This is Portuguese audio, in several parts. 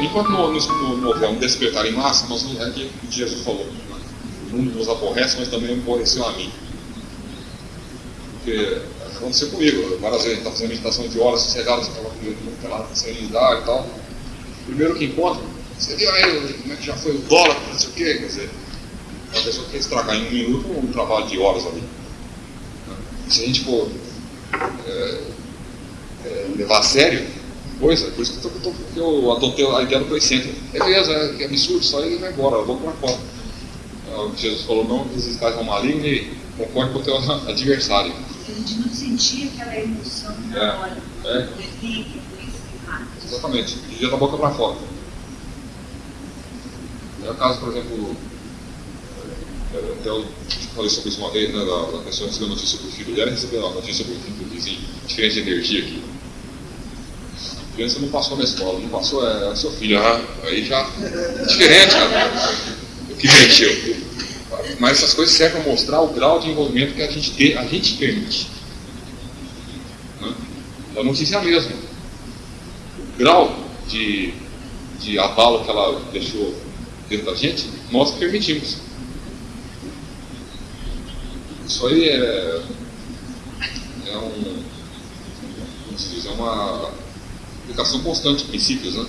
enquanto no, no, no um despertar em massa, nós não é que Jesus falou. O mundo nos aborrece, mas também aborreceu a mim. Porque aconteceu comigo, várias vezes, está fazendo meditação de horas sossegadas, aquela, aquela serenidade e tal. Primeiro que encontra, você viu aí como é que já foi o dólar, não sei o quê, quer dizer, a pessoa quer estragar em um minuto um trabalho de horas ali. Se a gente for é, é, levar a sério coisa, por isso que eu, tô, que eu adotei a ideia do coeficiente. Beleza, é, que absurdo, só ele vai embora, vou para fora. É, Jesus falou, não resistais ao maligno e concorde com o teu adversário. A gente não sentia aquela emoção na É, hora. é. Exatamente, dia da boca para fora. É o caso, por exemplo, é, até eu falei sobre isso uma vez, né, da, da pessoa recebeu notícia do filho dela, recebeu a notícia do filho do vizinho, diferença de energia aqui. A criança não passou na escola, não passou, é, é seu filho, ah, aí já diferente, cara. O que mexeu. Mas essas coisas servem para mostrar o grau de envolvimento que a gente, tem, a gente permite. Né? A notícia é a mesma o grau de, de abalo que ela deixou dentro da gente, nós permitimos. Isso aí é, é um, como se diz, é uma aplicação constante de princípios, né?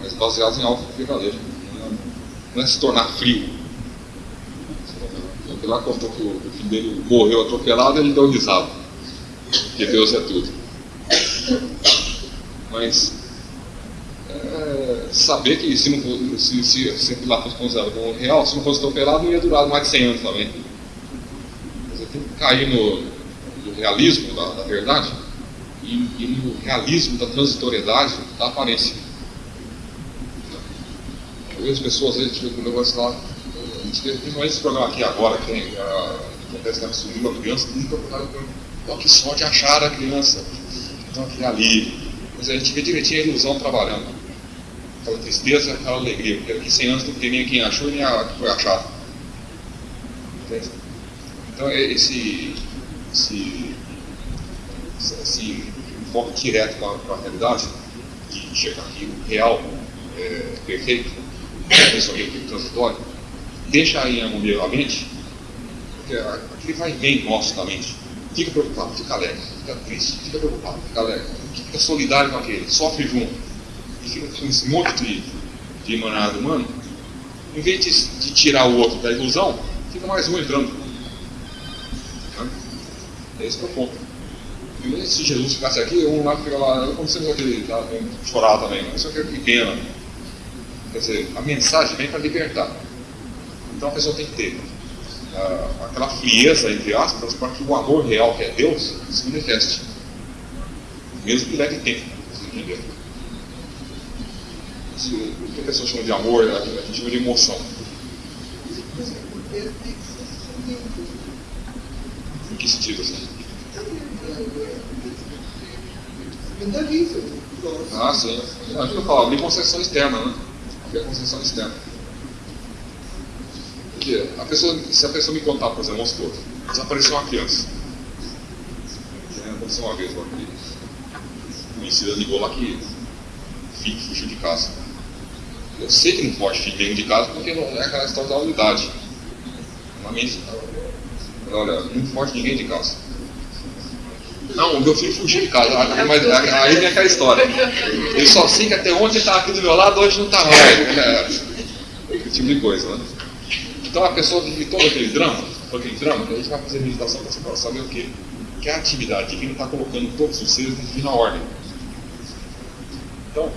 mas baseados em algo verdadeiro. Não é, não é se tornar frio. Porque lá contou que o, filho dele morreu atropelado ele deu risada. Porque Deus é tudo mas é, saber que se, não, se, se, se lá fosse considerado como real, se não fosse atropelado, não ia durar mais de 100 anos também. Você tem que cair no, no realismo da, da verdade e, e no realismo da transitoriedade da aparência. Eu vejo pessoas, vezes, tipo, um negócio lá, a gente teve principalmente esse programa aqui agora, que acontece que sumiu a criança, nunca procuraram Olha que sorte achar a criança. Então aquele ali. Mas a gente vê direitinho a ilusão trabalhando. Aquela tristeza, aquela alegria. Porque daqui 100 anos não tem nem quem achou e nem a que foi achado. Entende? Então é esse, esse, esse enfoque direto com a, a realidade, de chegar aqui real, é, perfeito, isso aqui é transitório, deixa aí em harmonia a mente, porque aquele vai bem nosso da mente. Fica preocupado, fica alegre, fica triste, fica preocupado, fica alegre, fica solidário com aquele, sofre junto. E fica com esse monte de, de emanado humano, em vez de, de tirar o outro da ilusão, fica mais um entrando. Né? Esse é o ponto. E se Jesus ficasse aqui, um lá fica lá, eu sempre aquele, tá, chorar também, mas isso aqui é que pena. Quer dizer, a mensagem vem para libertar. Então a pessoa tem que ter ah, aquela frieza, entre aspas, para que o amor real, que é Deus, se manifeste. Mesmo que leve tempo, você entender. Se, o que a pessoa chama de amor, a gente chama de emoção. Em que sentido assim? Ah, sim. Acho que eu falo, abrir concessão externa, né? Abrir a concessão externa. Porque a pessoa, se a pessoa me contar, por exemplo, vamos supor, desapareceu uma criança. É, Aconteceu uma vez que conhecida ligou lá que filho fugiu de casa. Eu sei que não pode filho dentro de casa porque não é aquela história da unidade. Mente, olha, não pode ninguém de casa. Não, o meu filho fugiu de casa, Ah, mas aí vem aquela história. Ele só sei que até ontem estava aqui do meu lado, hoje não está mais. É, esse tipo de coisa, né? Então a pessoa vive todo aquele drama, todo aquele drama, a gente vai fazer meditação para saber o quê? Que a atividade divina está colocando todos os seres na divina ordem. Então,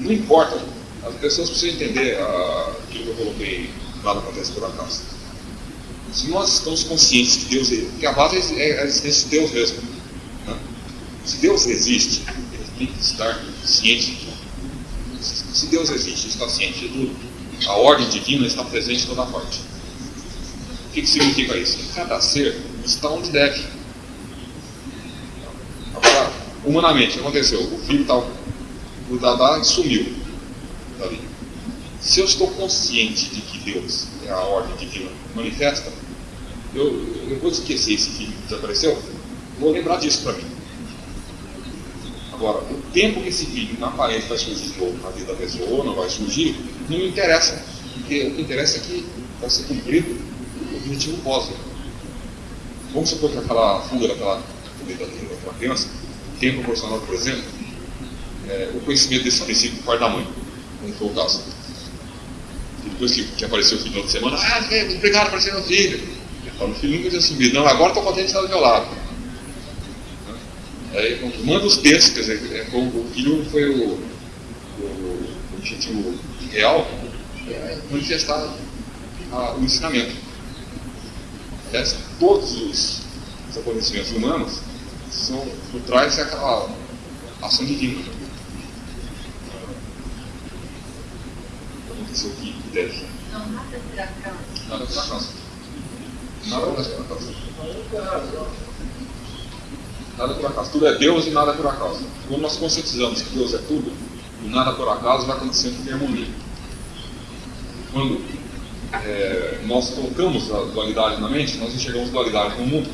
não importa, as pessoas precisam entender ah, aquilo que eu coloquei, nada acontece por acaso. Se nós estamos conscientes que Deus porque a base é a existência de Deus mesmo. Se Deus existe, ele tem que estar ciente de tudo. Se Deus existe, está ciente de tudo, a ordem divina está presente em toda parte. O que, que significa isso? Que cada ser está onde deve. Agora, humanamente, aconteceu? O filho está o Dadá sumiu dali. Se eu estou consciente de que Deus é a ordem divina manifesta, eu, eu vou esquecer esse filho que desapareceu, vou lembrar disso para mim. Agora, o tempo que esse filho, na aparência, vai surgir de novo na vida da pessoa não vai surgir, não me interessa. Porque o que interessa é que vai ser cumprido o objetivo cósmico. Vamos supor que aquela fuga daquela, daquela criança tem proporcionado, por exemplo, é, o conhecimento desse princípio do pai da mãe, como foi o caso. E depois que, que apareceu o filho de semana, ah, obrigado por aparecer meu filho. Falo, o filho nunca tinha sumido, não, agora estou contente de estar do meu lado. Aí, manda os textos, quer dizer, é, o filho foi o, o, o objetivo real, é manifestar a, o ensinamento. Aliás, todos os, os acontecimentos humanos são, por trás é aquela ação divina. Aconteceu aqui, deve. Não, nada por acaso. Nada por acaso. Nada por acaso. Nada por acaso. Tudo é Deus e nada por acaso. Quando nós conscientizamos que Deus é tudo, e nada por acaso vai acontecendo em harmonia. Quando é, nós colocamos a dualidade na mente, nós enxergamos dualidade no mundo.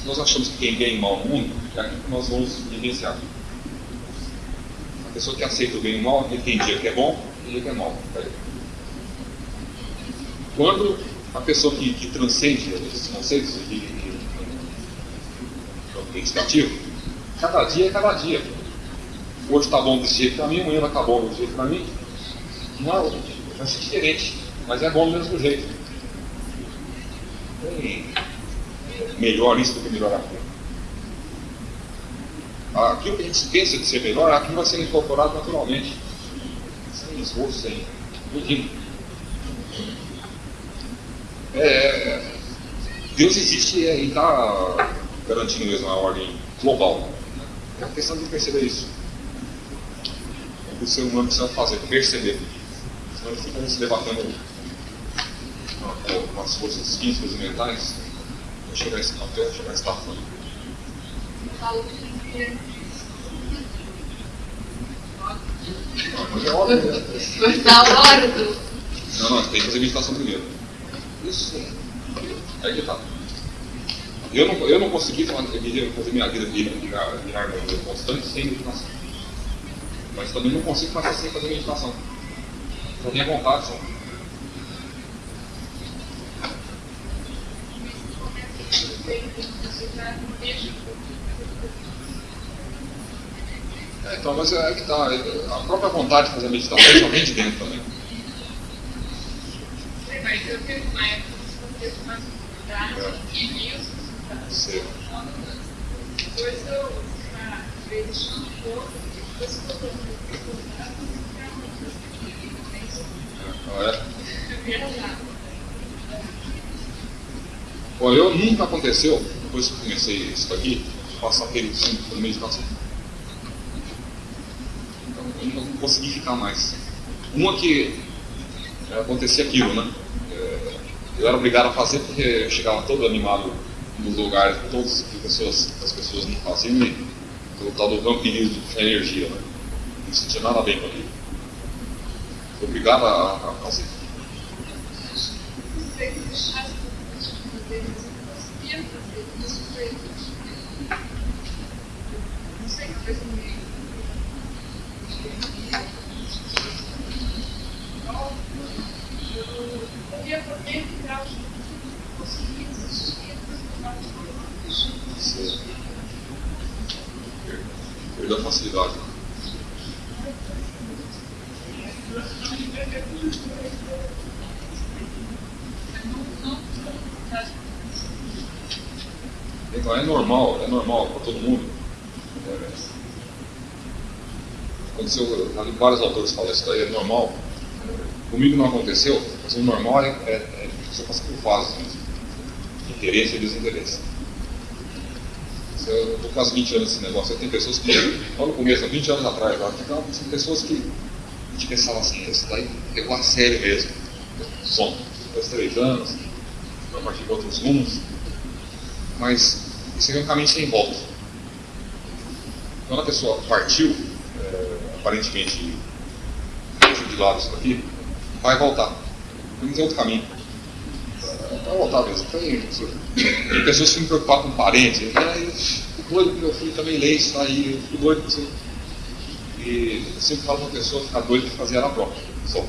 Se nós achamos que tem bem e mal no mundo, é aquilo que nós vamos vivenciar. A pessoa que aceita o bem e o mal, ele tem dia que é bom e dia que é mal. Quando a pessoa que, que transcende esses conceitos meditativo, cada dia é cada dia. Hoje está bom desse jeito para mim, amanhã vai estar tá bom desse jeito para mim. Não é, vai ser diferente, mas é bom do mesmo jeito. Tem melhor isso do que melhor aquilo. Aquilo que a gente pensa de ser melhor, aquilo vai ser incorporado naturalmente, sem esforço, sem tudinho. É, Deus existe e está garantindo mesmo a ordem global. É uma questão de perceber isso. É o que o ser humano precisa fazer, perceber. Senão ele fica se debatendo com as forças físicas e mentais para chegar a esse até chegar a esse tamanho. Não, mas é óbvio. Mas na hora do. Não, não, tem que fazer meditação primeiro. Isso. Aí que tá. Eu não, eu não consegui fazer minha vida virar, virar constante sem meditação. Mas também não consigo fazer sem fazer meditação. Só tenho vontade só. É, então, mas é que tá. A própria vontade de fazer meditação só vem de dentro também. Mas eu tenho uma época que eu vontade e vi Depois eu, um pouco, depois? Olha, eu nunca aconteceu, depois que comecei isso aqui, passar tempo por meditação. Então, eu não consegui ficar mais. Uma que é, acontecia aquilo, né? É, eu era obrigado a fazer porque eu chegava todo animado nos lugares que todas as pessoas, as pessoas não faziam, e o tal do vampirismo de energia, né? Não sentia nada bem com aquilo. Obrigado a, a fazer. Perdeu a facilidade. Então é normal, é normal para todo mundo. É, aconteceu, vários autores falam isso daí, é normal. Comigo não aconteceu, mas o normal é, é, é você passa por fases mesmo. Interesse e desinteresse. Eu estou quase 20 anos nesse negócio. Tem pessoas que, lá no começo, há 20 anos atrás, lá, são pessoas que a gente pensava assim, isso daí pegou a sério mesmo. Som, dois, três anos, a partir de outros rumos. Mas isso é um caminho sem volta. Quando a pessoa partiu, é, aparentemente deixa de lado isso daqui, vai voltar. Vamos outro caminho. Vai voltar mesmo. Tem, pessoas que se preocupam com parentes. Né? O doido que meu filho também lê isso aí, o doido que. E eu sempre falo para a pessoa ficar doida de fazer própria, só.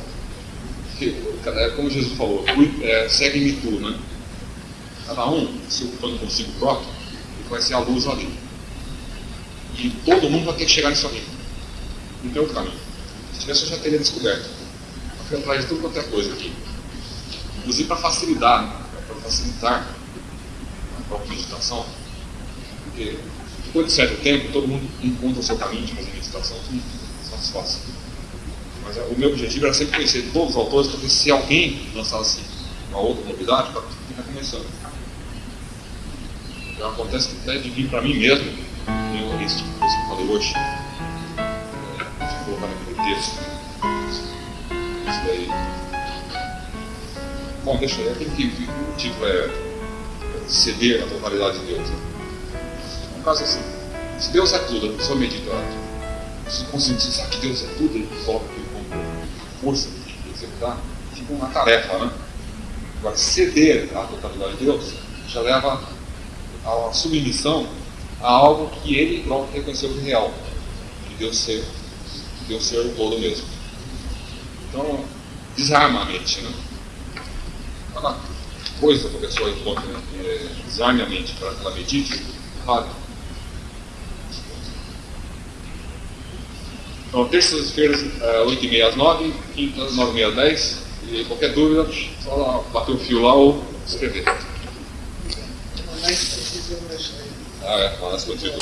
Porque, é como Jesus falou, é, segue-me tu, né? Cada um se ocupando consigo próprio, vai ser a luz ali. E todo mundo vai ter que chegar nisso ali. Não tem outro caminho. Se tivesse, eu já teria descoberto. Eu fui atrás de tudo quanto é coisa aqui. Inclusive para facilitar, para facilitar a própria meditação. Porque depois de certo tempo, todo mundo encontra o seu caminho de fazer meditação. Isso é fácil. Mas o meu objetivo era sempre conhecer todos os autores, porque se alguém lançasse uma outra novidade, para está começando. Já acontece que até de vir para mim mesmo, eu tipo coisa que eu falei hoje. É, colocar naquele texto. Isso daí. Bom, deixa eu aquele que o tipo é ceder a totalidade de Deus. É um caso assim. Se Deus é tudo, a pessoa medita, se conscientizar que Deus é tudo, ele coloca aquilo como força de executar, fica uma tarefa, né? Agora, ceder à totalidade de Deus já leva a submissão a algo que ele próprio reconheceu real, de Deus ser, de Deus ser o todo mesmo. Então, desarma a mente, né? Cada coisa que a pessoa encontra, né? é, desarme a mente para que ela medite, fale. Então, terças-feiras, 8h30 às 9 quintas, 9h30 às 10 E qualquer dúvida, só bater o fio lá ou escrever. Ah, é, mas contigo.